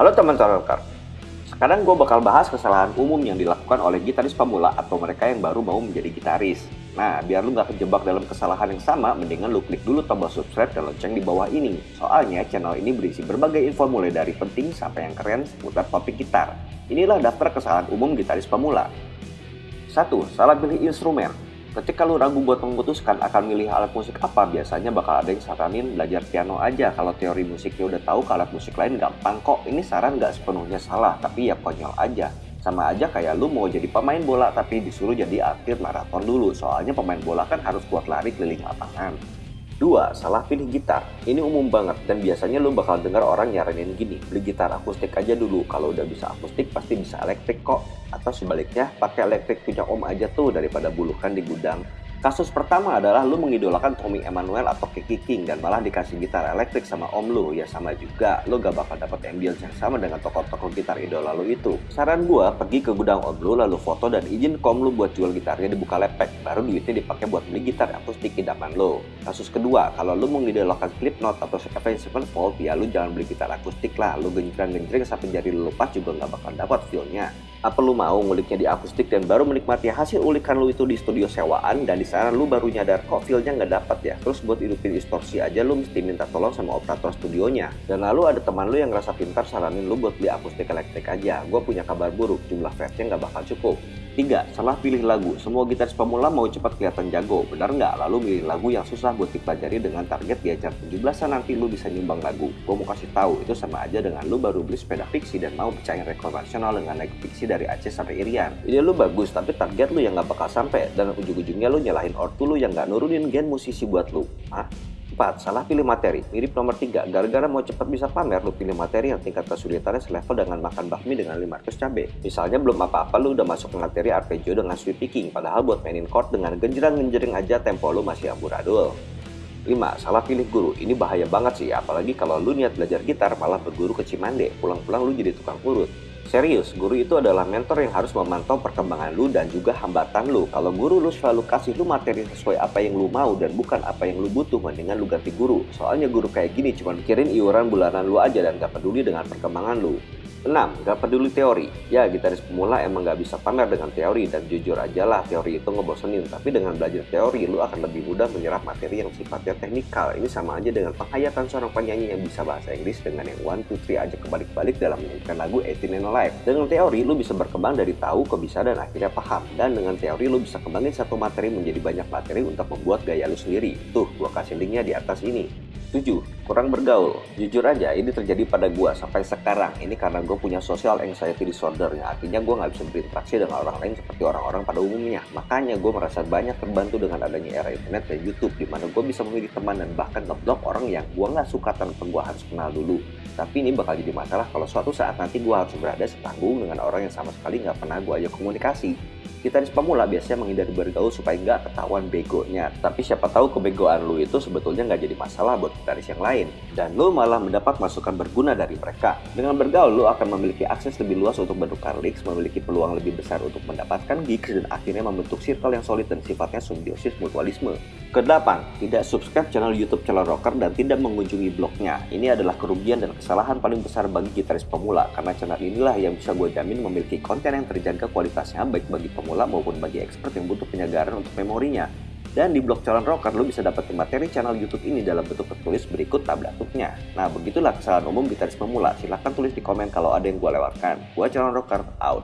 Halo teman rocker, sekarang gue bakal bahas kesalahan umum yang dilakukan oleh gitaris pemula atau mereka yang baru mau menjadi gitaris. Nah, biar lu gak kejebak dalam kesalahan yang sama, mendingan lu klik dulu tombol subscribe dan lonceng di bawah ini. Soalnya channel ini berisi berbagai info mulai dari penting sampai yang keren seputar topik gitar. Inilah daftar kesalahan umum gitaris pemula. 1. Salah pilih instrumen. Ketika lu ragu buat memutuskan akan milih alat musik apa, biasanya bakal ada yang saranin belajar piano aja. Kalau teori musiknya udah tahu, ke alat musik lain gampang kok. Ini saran nggak sepenuhnya salah, tapi ya konyol aja. Sama aja kayak lu mau jadi pemain bola tapi disuruh jadi atlet maraton dulu. Soalnya pemain bola kan harus kuat lari keliling lapangan. Dua, salah pilih gitar. Ini umum banget dan biasanya lu bakal dengar orang nyaranin gini, beli gitar akustik aja dulu. Kalau udah bisa akustik pasti bisa elektrik kok. Atau sebaliknya, pakai elektrik punya om aja tuh daripada bulukan di gudang. Kasus pertama adalah lu mengidolakan Tommy Emmanuel atau Kiki King dan malah dikasih gitar elektrik sama om lu. Ya sama juga, lu gak bakal dapat ambience yang sama dengan tokoh-tokoh gitar idola lu itu. Saran gua, pergi ke gudang om lu lalu foto dan izin kom lu buat jual gitarnya dibuka lepek. Baru duitnya dipakai buat beli gitar akustik idaman lu. Kasus kedua, kalau lu mengidolakan Slipknot atau Avenged Sevenfold, ya lu jangan beli gitar akustik lah. Lu genjreng-genjreng sampai jari lu lepas juga gak bakal dapat feelnya. Apa lu mau nguliknya di akustik dan baru menikmati hasil ulikan lu itu di studio sewaan dan di sana lu baru nyadar kok feelnya nggak dapat ya. Terus buat hidupin distorsi aja lu mesti minta tolong sama operator studionya. Dan lalu ada teman lu yang ngerasa pintar saranin lu buat beli akustik elektrik aja. Gue punya kabar buruk, jumlah fansnya nggak bakal cukup. 3. Salah pilih lagu. Semua gitaris pemula mau cepat kelihatan jago, benar nggak? Lalu milih lagu yang susah buat dipelajari dengan target di acara 17-an nanti lu bisa nyumbang lagu. Gue mau kasih tahu, itu sama aja dengan lu baru beli sepeda fiksi dan mau pecahin rekor nasional dengan naik fiksi dari Aceh sampai Irian. Ini lu bagus, tapi target lu yang nggak bakal sampai dan ujung-ujungnya lu nyalahin ortu lu yang nggak nurunin gen musisi buat lu. Hah? 4. Salah pilih materi. Mirip nomor 3. Gara-gara mau cepat bisa pamer, lu pilih materi yang tingkat kesulitannya selevel dengan makan bakmi dengan 500 cabe. Misalnya belum apa-apa lu udah masuk materi arpeggio dengan sweep picking, padahal buat mainin chord dengan genjerang-genjering aja tempo lu masih amburadul. 5. Salah pilih guru. Ini bahaya banget sih, apalagi kalau lu niat belajar gitar malah berguru ke Cimande. Pulang-pulang lu jadi tukang urut. Serius, guru itu adalah mentor yang harus memantau perkembangan lu dan juga hambatan lu. Kalau guru lu selalu kasih lu materi sesuai apa yang lu mau dan bukan apa yang lu butuh, mendingan lu ganti guru. Soalnya guru kayak gini cuma mikirin iuran bulanan lu aja dan gak peduli dengan perkembangan lu. 6. Gak peduli teori. Ya, gitaris pemula emang gak bisa pamer dengan teori dan jujur aja lah teori itu ngebosenin. Tapi dengan belajar teori, lu akan lebih mudah menyerap materi yang sifatnya teknikal. Ini sama aja dengan penghayatan seorang penyanyi yang bisa bahasa Inggris dengan yang one, two, three aja kebalik-balik dalam menyanyikan lagu 18 and Alive. Dengan teori, lu bisa berkembang dari tahu ke bisa dan akhirnya paham. Dan dengan teori, lu bisa kembangin satu materi menjadi banyak materi untuk membuat gaya lu sendiri. Tuh, gua kasih linknya di atas ini. 7. Kurang bergaul. Jujur aja, ini terjadi pada gue sampai sekarang. Ini karena gue punya social anxiety disorder. Ya. Artinya gue nggak bisa berinteraksi dengan orang lain seperti orang-orang pada umumnya. Makanya gue merasa banyak terbantu dengan adanya era internet dan YouTube. Di mana gue bisa memilih teman dan bahkan ngeblok orang yang gue nggak suka tanpa gue harus kenal dulu. Tapi ini bakal jadi masalah kalau suatu saat nanti gue harus berada setanggung dengan orang yang sama sekali nggak pernah gue ajak komunikasi. Gitaris pemula biasanya menghindari bergaul supaya nggak ketahuan begonya. Tapi siapa tahu kebegoan lu itu sebetulnya nggak jadi masalah buat gitaris yang lain. Dan lu malah mendapat masukan berguna dari mereka. Dengan bergaul, lu akan memiliki akses lebih luas untuk bertukar leaks, memiliki peluang lebih besar untuk mendapatkan gigs, dan akhirnya membentuk circle yang solid dan sifatnya simbiosis mutualisme. Kedelapan, tidak subscribe channel YouTube Channel Rocker dan tidak mengunjungi blognya. Ini adalah kerugian dan kesalahan paling besar bagi gitaris pemula, karena channel inilah yang bisa gue jamin memiliki konten yang terjaga kualitasnya baik bagi pemula maupun bagi expert yang butuh penyegaran untuk memorinya. Dan di blog calon rocker lo bisa dapat materi channel YouTube ini dalam bentuk tertulis berikut tabel tutnya. Nah begitulah kesalahan umum gitaris pemula. Silahkan tulis di komen kalau ada yang gue lewatkan. Gua calon rocker out.